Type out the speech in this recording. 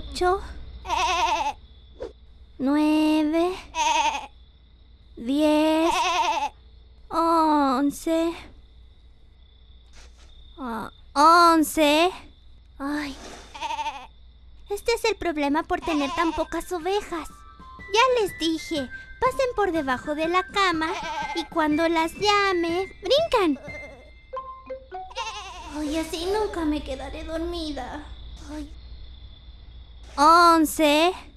ocho, nueve, diez, once, ah, once. Ay, este es el problema por tener tan pocas ovejas. Ya les dije, pasen por debajo de la cama y cuando las llame, brincan. Ay, así nunca me quedaré dormida. Ay. Once.